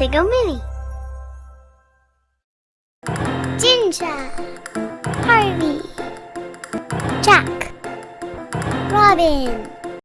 Say Mini. Ginger. Harvey. Jack. Robin.